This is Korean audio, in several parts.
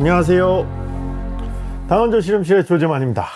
안녕하세요. 당원조 실험실의 조재만입니다.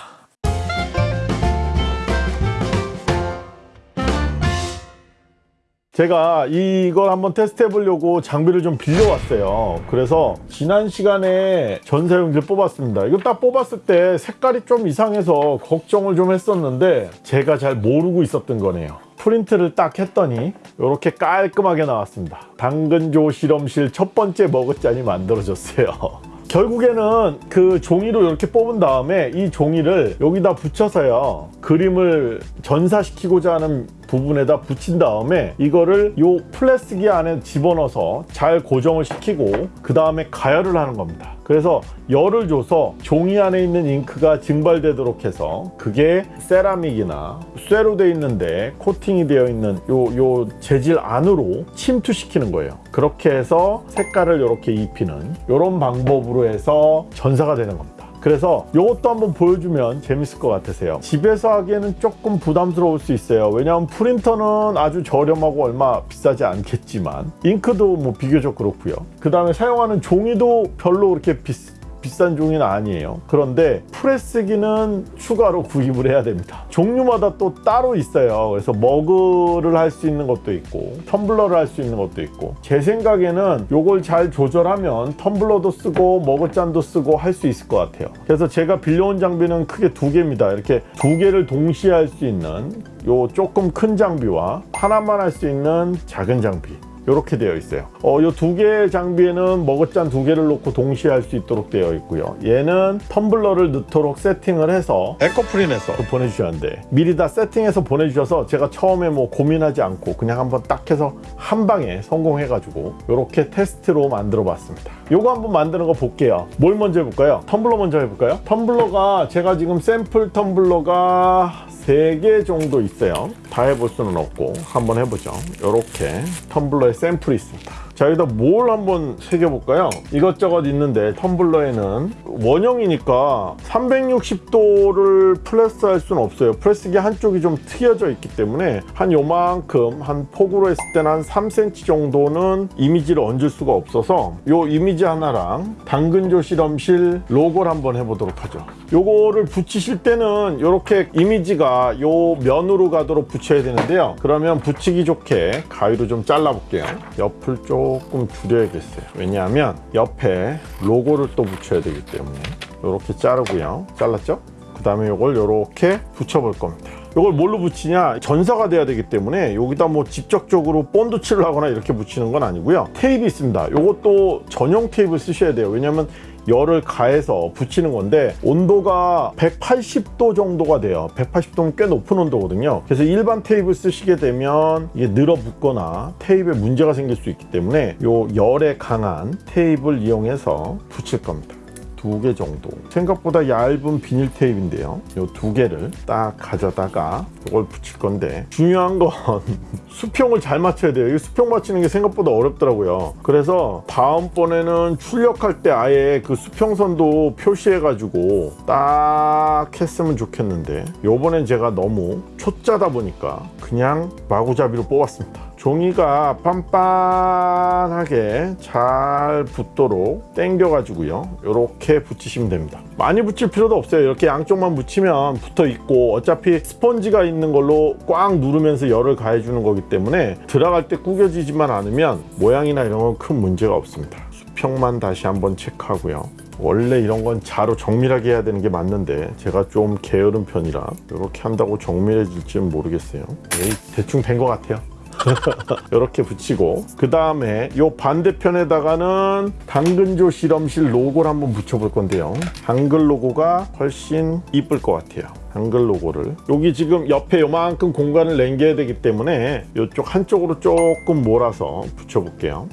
제가 이걸 한번 테스트 해보려고 장비를 좀 빌려왔어요. 그래서 지난 시간에 전사용지를 뽑았습니다. 이거 딱 뽑았을 때 색깔이 좀 이상해서 걱정을 좀 했었는데 제가 잘 모르고 있었던 거네요. 프린트를 딱 했더니 이렇게 깔끔하게 나왔습니다. 당근조 실험실 첫 번째 머그잔이 만들어졌어요 결국에는 그 종이로 이렇게 뽑은 다음에 이 종이를 여기다 붙여서요 그림을 전사시키고자 하는 부분에다 붙인 다음에 이거를 요 플라스틱 안에 집어넣어서 잘 고정을 시키고 그 다음에 가열을 하는 겁니다. 그래서 열을 줘서 종이 안에 있는 잉크가 증발되도록 해서 그게 세라믹이나 쇠로 되어 있는데 코팅이 되어 있는 요, 요 재질 안으로 침투시키는 거예요. 그렇게 해서 색깔을 이렇게 입히는 이런 방법으로 해서 전사가 되는 겁니다 그래서 이것도 한번 보여주면 재밌을 것 같으세요. 집에서 하기에는 조금 부담스러울 수 있어요. 왜냐하면 프린터는 아주 저렴하고 얼마 비싸지 않겠지만 잉크도 뭐 비교적 그렇고요. 그 다음에 사용하는 종이도 별로 그렇게 비싸 비싼 종이는 아니에요. 그런데 프레스기는 추가로 구입을 해야 됩니다. 종류마다 또 따로 있어요. 그래서 머그를 할 수 있는 것도 있고 텀블러를 할 수 있는 것도 있고. 제 생각에는 이걸 잘 조절하면 텀블러도 쓰고 머그잔도 쓰고 할 수 있을 것 같아요. 그래서 제가 빌려온 장비는 크게 두 개입니다. 이렇게 두 개를 동시에 할 수 있는 요 조금 큰 장비와 하나만 할 수 있는 작은 장비 이렇게 되어 있어요. 어, 이두 개의 장비에는 머그잔 두 개를 놓고 동시에 할 수 있도록 되어 있고요. 얘는 텀블러를 넣도록 세팅을 해서 에코프린에서. 보내주셨는데 미리 다 세팅해서 보내주셔서 제가 처음에 뭐 고민하지 않고 그냥 한번 딱 해서 한 방에 성공해 가지고 이렇게 테스트로 만들어 봤습니다. 요거 한번 만드는 거 볼게요. 뭘 먼저 해볼까요? 텀블러 먼저 해볼까요? 텀블러가 제가 지금 샘플 텀블러가 3개 정도 있어요. 다 해볼 수는 없고 한번 해보죠. 이렇게 텀블러에 샘플이 있습니다. 자 여기다 뭘 한번 새겨볼까요? 이것저것 있는데 텀블러에는 원형이니까 360도를 프레스 할 수는 없어요. 프레스기 한쪽이 좀 트여져 있기 때문에 한 요만큼 한 폭으로 했을 때는 한 3cm 정도는 이미지를 얹을 수가 없어서 요 이미지 하나랑 당근조 실험실 로고를 한번 해보도록 하죠 요거를 붙이실 때는 이렇게 이미지가 요 면으로 가도록 붙여야 되는데요. 그러면 붙이기 좋게 가위로 좀 잘라 볼게요. 옆을 좀 조금 줄여야겠어요. 왜냐하면 옆에 로고를 또 붙여야 되기 때문에 이렇게 자르고요. 잘랐죠? 그 다음에 이걸 이렇게 붙여 볼 겁니다. 이걸 뭘로 붙이냐? 전사가 돼야 되기 때문에 여기다 뭐 직접적으로 본드 칠을 하거나 이렇게 붙이는 건 아니고요. 테이프 있습니다. 이것도 전용 테이프 쓰셔야 돼요. 왜냐면 열을 가해서 붙이는 건데 온도가 180도 정도가 돼요. 180도면 꽤 높은 온도거든요. 그래서 일반 테이프 쓰시게 되면 이게 늘어붙거나 테이프에 문제가 생길 수 있기 때문에 요 열에 강한 테이프를 이용해서 붙일 겁니다 두 개 정도. 생각보다 얇은 비닐 테이프인데요. 이 두 개를 딱 가져다가 이걸 붙일 건데 중요한 건 수평을 잘 맞춰야 돼요. 이 수평 맞추는 게 생각보다 어렵더라고요. 그래서 다음번에는 출력할 때 아예 그 수평선도 표시해 가지고 딱 했으면 좋겠는데 요번엔 제가 너무 초짜다 보니까 그냥 마구잡이로 뽑았습니다 종이가 빤빤하게 잘 붙도록 당겨 가지고요. 이렇게 붙이시면 됩니다. 많이 붙일 필요도 없어요. 이렇게 양쪽만 붙이면 붙어 있고 어차피 스펀지가 있는 걸로 꽉 누르면서 열을 가해 주는 거기 때문에 들어갈 때 구겨지지만 않으면 모양이나 이런 건 큰 문제가 없습니다. 수평만 다시 한번 체크하고요. 원래 이런 건 자로 정밀하게 해야 되는 게 맞는데 제가 좀 게으른 편이라 이렇게 한다고 정밀해질지는 모르겠어요. 에이, 대충 된 것 같아요 이렇게 붙이고 그 다음에 이 반대편에다가는 당근조 실험실 로고를 한번 붙여볼 건데요. 한글 로고가 훨씬 이쁠 것 같아요. 한글 로고를. 여기 지금 옆에 요만큼 공간을 남겨야 되기 때문에 이쪽 한쪽으로 조금 몰아서 붙여볼게요.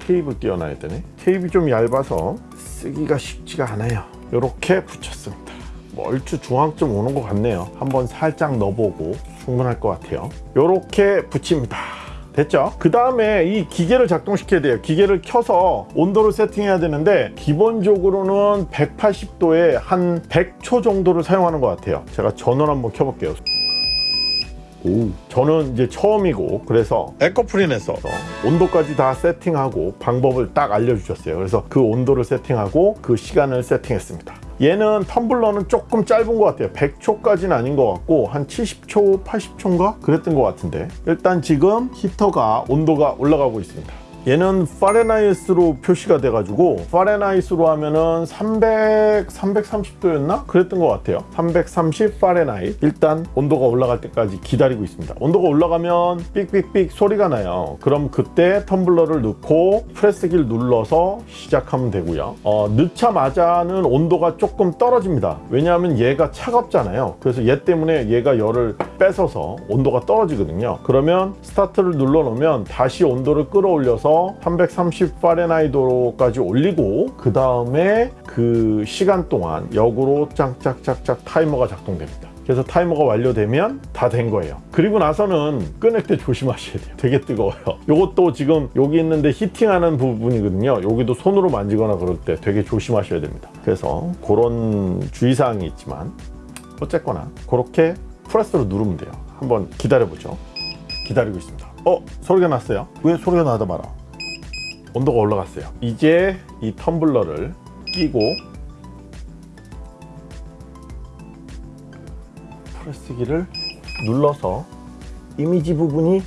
테이프 띄어놔야 되네. 테이프 좀 얇아서 쓰기가 쉽지가 않아요. 이렇게 붙였습니다. 뭐 얼추 중앙쯤 오는 것 같네요. 한번 살짝 넣어보고 충분할 것 같아요 이렇게 붙입니다 됐죠? 그 다음에 이 기계를 작동시켜야 돼요 기계를 켜서 온도를 세팅해야 되는데 기본적으로는 180도에 한 100초 정도를 사용하는 것 같아요 제가 전원 한번 켜볼게요 오. 저는 이제 처음이고 그래서 에코프린에서 온도까지 다 세팅하고 방법을 딱 알려주셨어요. 그래서 그 온도를 세팅하고 그 시간을 세팅했습니다. 얘는 텀블러는 조금 짧은 것 같아요. 100초까지는 아닌 것 같고 한 70초, 80초인가 그랬던 것 같은데 일단 지금 히터가 온도가 올라가고 있습니다. 얘는 Fahrenheit로 표시가 돼가지고 Fahrenheit로 하면은 300, 330도였나? 그랬던 것 같아요. 330 Fahrenheit. 일단 온도가 올라갈 때까지 기다리고 있습니다. 온도가 올라가면 삑삑삑 소리가 나요. 그럼 그때 텀블러를 넣고 프레스기를 눌러서 시작하면 되고요. 어, 넣자마자는 온도가 조금 떨어집니다. 왜냐하면 얘가 차갑잖아요. 그래서 얘 때문에 얘가 열을 뺏어서 온도가 떨어지거든요. 그러면 스타트를 눌러 놓으면 다시 온도를 끌어올려서 330 파레나이도까지 올리고 그 다음에 그 시간 동안 역으로 짝짝짝짝 타이머가 작동됩니다. 그래서 타이머가 완료되면 다 된 거예요. 그리고 나서는 꺼낼 때 조심하셔야 돼요. 되게 뜨거워요. 요것도 지금 여기 있는데 히팅하는 부분이거든요. 여기도 손으로 만지거나 그럴 때 되게 조심하셔야 됩니다. 그래서 그런 주의사항이 있지만 어쨌거나 그렇게 프레스로 누르면 돼요. 한번 기다려보죠. 기다리고 있습니다. 어? 소리가 났어요. 왜 소리가 나다 말아? 온도가 올라갔어요. 이제 이 텀블러를 끼고 프레스기를 눌러서 이미지 부분이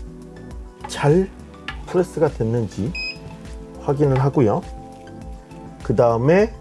잘 프레스가 됐는지 확인을 하고요. 그 다음에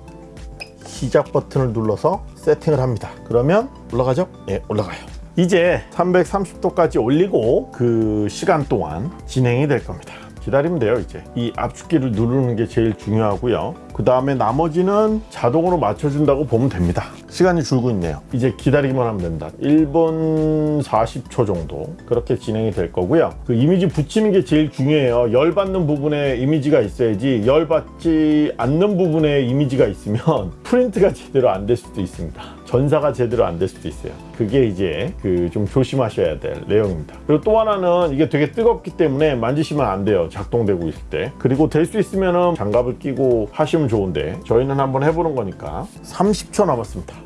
시작 버튼을 눌러서 세팅을 합니다. 그러면 올라가죠? 예, 올라가요. 이제 330도까지 올리고 그 시간 동안 진행이 될 겁니다. 기다리면 돼요 이제. 이 압축기를 누르는 게 제일 중요하고요 그 다음에 나머지는 자동으로 맞춰준다고 보면 됩니다. 시간이 줄고 있네요. 이제 기다리기만 하면 된다. 1분 40초 정도 그렇게 진행이 될 거고요. 그 이미지 붙이는 게 제일 중요해요. 열 받는 부분에 이미지가 있어야지 열 받지 않는 부분에 이미지가 있으면 프린트가 제대로 안 될 수도 있습니다. 전사가 제대로 안 될 수도 있어요. 그게 이제 그 좀 조심하셔야 될 내용입니다. 그리고 또 하나는 이게 되게 뜨겁기 때문에 만지시면 안 돼요. 작동되고 있을 때. 그리고 될 수 있으면 장갑을 끼고 하시면 좋은데 저희는 한번 해보는 거니까. 30초 남았습니다.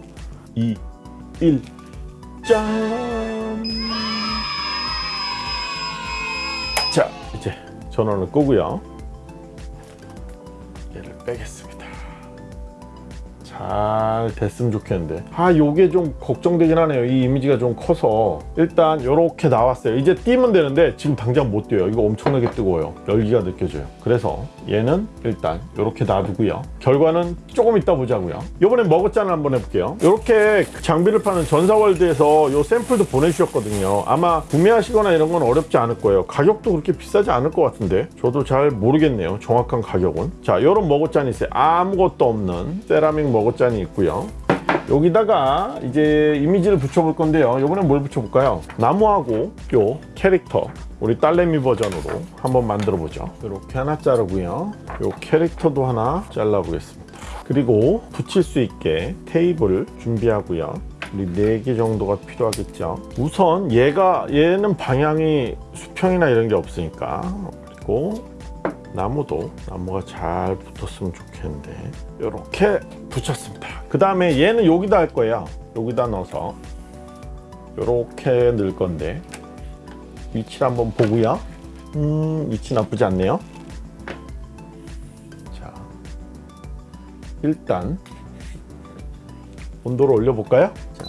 2 1 짠! 자 이제 전원을 끄고요. 얘를 빼겠습니다 잘 됐으면 좋겠는데. 아 요게 좀 걱정되긴 하네요. 이 이미지가 좀 커서. 일단 이렇게 나왔어요. 이제 띄면 되는데 지금 당장 못 띄어요. 이거 엄청나게 뜨거워요. 열기가 느껴져요. 그래서 얘는 일단 이렇게 놔두고요. 결과는 조금 이따 보자고요. 이번엔 머그잔을 한번 해볼게요. 이렇게 장비를 파는 전사월드에서 요 샘플도 보내주셨거든요. 아마 구매하시거나 이런 건 어렵지 않을 거예요. 가격도 그렇게 비싸지 않을 것 같은데 저도 잘 모르겠네요. 정확한 가격은. 자 이런 머그잔이 있어요. 아무것도 없는 세라믹 머그 잔이 있고요. 여기다가 이제 이미지를 붙여볼 건데요. 이번엔 뭘 붙여볼까요? 나무하고 요 캐릭터 우리 딸내미 버전으로 한번 만들어 보죠. 이렇게 하나 자르고요. 요 캐릭터도 하나 잘라 보겠습니다. 그리고 붙일 수 있게 테이블 준비하고요. 우리 4개 정도가 필요하겠죠. 우선 얘가 얘는 방향이 수평이나 이런 게 없으니까. 그리고 나무도 나무가 잘 붙었으면 좋겠는데 이렇게 붙였습니다. 그 다음에 얘는 여기다 할 거예요. 여기다 넣어서 이렇게 넣을 건데 위치를 한번 보고요. 음 위치 나쁘지 않네요. 자 일단 온도를 올려 볼까요? 자,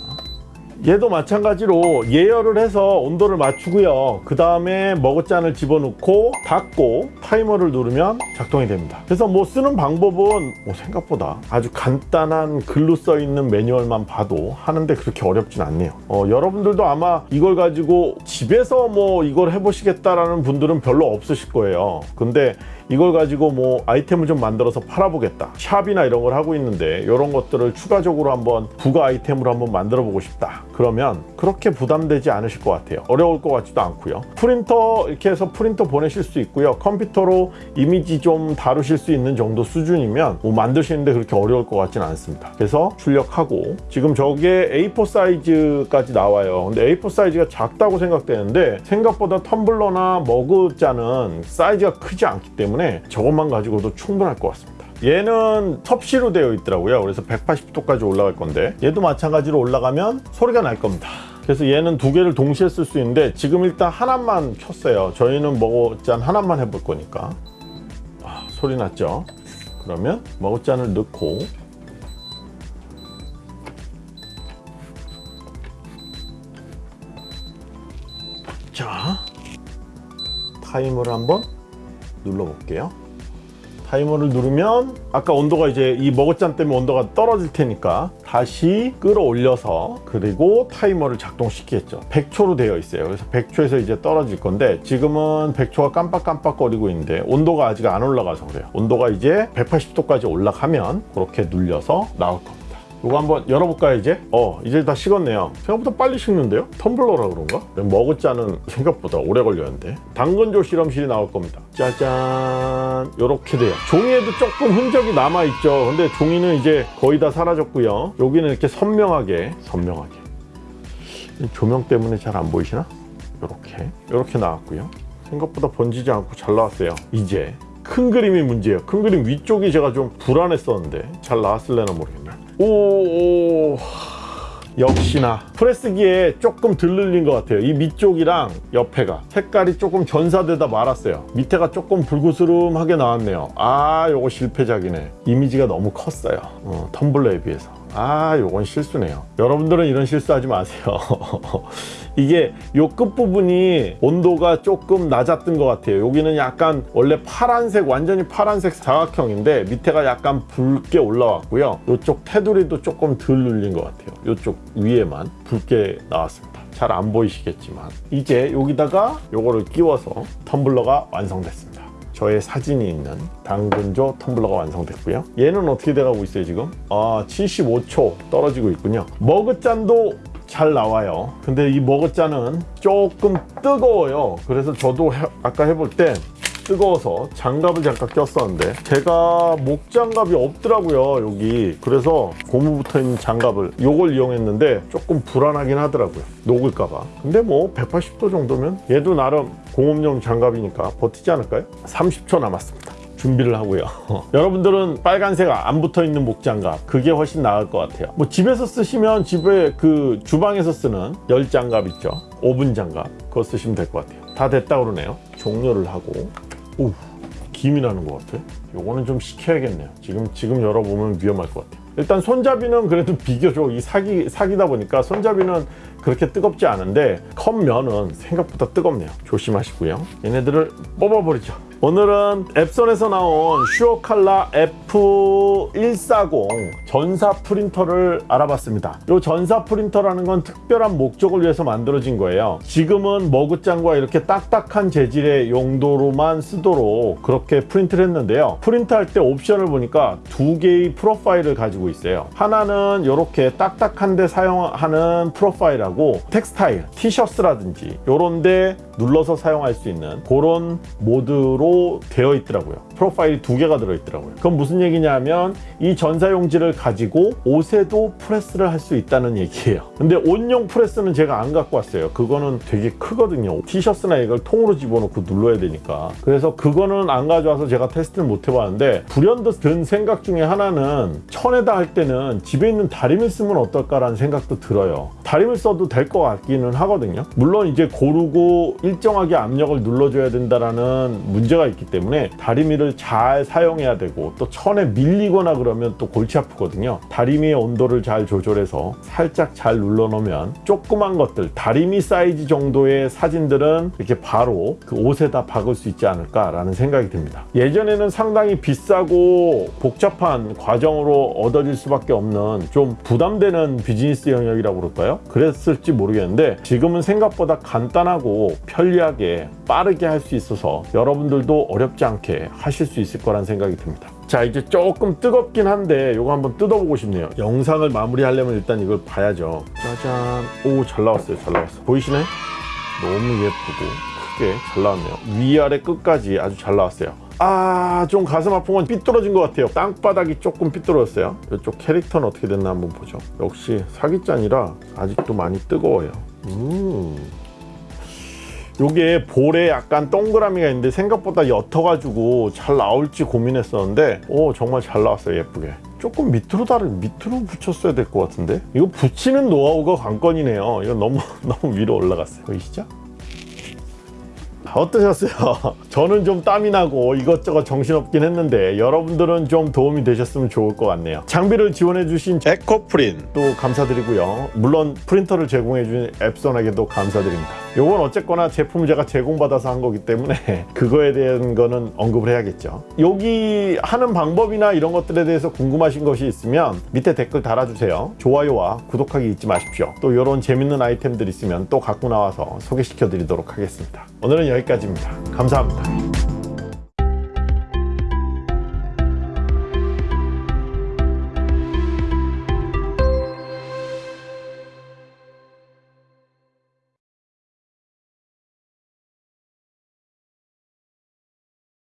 얘도 마찬가지로 예열을 해서 온도를 맞추고요. 그 다음에 머그잔을 집어넣고 닫고 타이머를 누르면 작동이 됩니다. 그래서 뭐 쓰는 방법은 뭐 생각보다 아주 간단한 글로 써 있는 매뉴얼만 봐도 하는데 그렇게 어렵진 않네요. 어, 여러분들도 아마 이걸 가지고 집에서 뭐 이걸 해보시겠다라는 분들은 별로 없으실 거예요. 근데 이걸 가지고 뭐 아이템을 좀 만들어서 팔아보겠다. 샵이나 이런 걸 하고 있는데 이런 것들을 추가적으로 한번 부가 아이템으로 한번 만들어 보고 싶다. 그러면 그렇게 부담되지 않으실 것 같아요. 어려울 것 같지도 않고요. 프린터 이렇게 해서 프린터 보내실 수 있고요. 컴퓨터로 이미지 좀 다루실 수 있는 정도 수준이면 뭐 만드시는데 그렇게 어려울 것 같지는 않습니다. 그래서 출력하고 지금 저게 A4 사이즈까지 나와요. 근데 A4 사이즈가 작다고 생각되는데 생각보다 텀블러나 머그잔은 사이즈가 크지 않기 때문에 저것만 가지고도 충분할 것 같습니다. 얘는 섭씨로 되어 있더라고요. 그래서 180도까지 올라갈 건데 얘도 마찬가지로 올라가면 소리가 날 겁니다. 그래서 얘는 두 개를 동시에 쓸 수 있는데 지금 일단 하나만 켰어요. 저희는 먹어짠 하나만 해볼 거니까. 아, 소리 났죠? 그러면 먹어짠을 넣고 자 타이머를 한번 눌러볼게요. 타이머를 누르면 아까 온도가 이제 이 머그잔 때문에 온도가 떨어질 테니까 다시 끌어올려서 그리고 타이머를 작동시키겠죠. 100초로 되어 있어요. 그래서 100초에서 이제 떨어질 건데 지금은 100초가 깜빡깜빡거리고 있는데 온도가 아직 안 올라가서 그래요. 온도가 이제 180도까지 올라가면 그렇게 눌려서 나올 겁니다 이거 한번 열어볼까요 이제? 어 이제 다 식었네요. 생각보다 빨리 식는데요? 텀블러라 그런가? 머그잔은 생각보다 오래 걸렸는데. 당근조 실험실이 나올 겁니다. 짜잔. 요렇게 돼요. 종이에도 조금 흔적이 남아있죠. 근데 종이는 이제 거의 다 사라졌고요. 여기는 이렇게 선명하게 선명하게. 조명 때문에 잘 안 보이시나? 요렇게. 요렇게 나왔고요. 생각보다 번지지 않고 잘 나왔어요. 이제 큰 그림이 문제예요. 큰 그림 위쪽이 제가 좀 불안했었는데 잘 나왔을래나 모르겠네 오, 오. 역시나. 프레스기에 조금 덜 늘린 것 같아요. 이 밑쪽이랑 옆에가. 색깔이 조금 전사되다 말았어요. 밑에가 조금 불구스름하게 나왔네요. 아 요거 실패작이네. 이미지가 너무 컸어요. 어, 텀블러에 비해서 아 요건 실수네요. 여러분들은 이런 실수하지 마세요. 이게 요 끝부분이 온도가 조금 낮았던 것 같아요. 여기는 약간 원래 파란색 완전히 파란색 사각형인데 밑에가 약간 붉게 올라왔고요. 요쪽 테두리도 조금 덜 눌린 것 같아요. 요쪽 위에만 붉게 나왔습니다. 잘 안 보이시겠지만. 이제 여기다가 요거를 끼워서 텀블러가 완성됐습니다 저의 사진이 있는 당근조 텀블러가 완성됐고요. 얘는 어떻게 돼가고 있어요 지금? 아 75초 떨어지고 있군요. 머그잔도 잘 나와요. 근데 이 머그잔은 조금 뜨거워요. 그래서 저도 해- 아까 해볼 때 뜨거워서 장갑을 잠깐 꼈었는데 제가 목장갑이 없더라고요 여기. 그래서 고무 붙어있는 장갑을 요걸 이용했는데 조금 불안하긴 하더라고요 녹을까봐. 근데 뭐 180도 정도면 얘도 나름 공업용 장갑이니까 버티지 않을까요? 30초 남았습니다. 준비를 하고요. 여러분들은 빨간색 안 붙어 있는 목장갑 그게 훨씬 나을 것 같아요. 뭐 집에서 쓰시면 집에 그 주방에서 쓰는 열 장갑 있죠? 오븐 장갑 그거 쓰시면 될 것 같아요. 다 됐다 그러네요. 종료를 하고. 오 김이 나는 것 같아. 요거는 좀 식혀야겠네요. 지금 지금 열어보면 위험할 것 같아요. 일단 손잡이는 그래도 비교적 이 사기 사기다 보니까 손잡이는 그렇게 뜨겁지 않은데 컵면은 생각보다 뜨겁네요. 조심하시고요. 얘네들을 뽑아버리죠. 오늘은 앱손에서 나온 슈어칼라 F140 전사 프린터를 알아봤습니다. 이 전사 프린터라는 건 특별한 목적을 위해서 만들어진 거예요. 지금은 머그장과 이렇게 딱딱한 재질의 용도로만 쓰도록 그렇게 프린트를 했는데요. 프린트할 때 옵션을 보니까 두 개의 프로파일을 가지고 있어요. 하나는 이렇게 딱딱한데 사용하는 프로파일하고 textile 티셔츠라든지 요런데 눌러서 사용할 수 있는 그런 모드로 되어 있더라고요 프로파일이 두 개가 들어있더라고요. 그건 무슨 얘기냐면 이 전사용지를 가지고 옷에도 프레스를 할 수 있다는 얘기예요. 근데 옷용 프레스는 제가 안 갖고 왔어요. 그거는 되게 크거든요. 티셔츠나 이걸 통으로 집어넣고 눌러야 되니까. 그래서 그거는 안 가져와서 제가 테스트를 못 해봤는데 불현듯 든 생각 중에 하나는 천에다 할 때는 집에 있는 다림을 쓰면 어떨까라는 생각도 들어요. 다림을 써도 될 것 같기는 하거든요. 물론 이제 고르고 일정하게 압력을 눌러줘야 된다라는 문제가 있기 때문에 다리 미를 잘 사용해야 되고 또 천에 밀리거나 그러면 또 골치 아프거든요 다리미의 온도를 잘 조절해서 살짝 잘 눌러 놓으면 조그만 것들 다리미 사이즈 정도의 사진들은 이렇게 바로 그 옷에다 박을 수 있지 않을까 라는 생각이 듭니다 예전에는 상당히 비싸고 복잡한 과정으로 얻어질 수밖에 없는 좀 부담되는 비즈니스 영역이라고 그럴까요? 그랬을지 모르겠는데 지금은 생각보다 간단하고 편리하게 빠르게 할 수 있어서 여러분들도 어렵지 않게 하실 수 있을 거란 생각이 듭니다 자 이제 조금 뜨겁긴 한데 이거 한번 뜯어보고 싶네요 영상을 마무리하려면 일단 이걸 봐야죠 짜잔 오 잘 나왔어요 잘 나왔어 보이시네? 너무 예쁘고 크게 잘 나왔네요 위아래 끝까지 아주 잘 나왔어요 아, 좀 가슴 아픈 건 삐뚤어진 것 같아요. 땅바닥이 조금 삐뚤어졌어요. 이쪽 캐릭터는 어떻게 됐나 한번 보죠. 역시 사기짠이라 아직도 많이 뜨거워요. 음. 요게 볼에 약간 동그라미가 있는데 생각보다 옅어가지고 잘 나올지 고민했었는데 오 정말 잘 나왔어요 예쁘게 조금 밑으로 다를 밑으로 붙였어야 될 것 같은데 이거 붙이는 노하우가 관건이네요 이거 너무 너무 위로 올라갔어요 보이시죠? 어떠셨어요? 저는 좀 땀이 나고 이것저것 정신없긴 했는데 여러분들은 좀 도움이 되셨으면 좋을 것 같네요. 장비를 지원해 주신 에코프린도 감사드리고요. 물론 프린터를 제공해준 앱선에게도 감사드립니다. 요건 어쨌거나 제품 제가 제공받아서 한 거기 때문에 그거에 대한 거는 언급을 해야겠죠. 여기 하는 방법이나 이런 것들에 대해서 궁금하신 것이 있으면 밑에 댓글 달아주세요. 좋아요와 구독하기 잊지 마십시오. 또 이런 재밌는 아이템들 있으면 또 갖고 나와서 소개시켜 드리도록 하겠습니다. 오늘은 여기까지입니다. 감사합니다.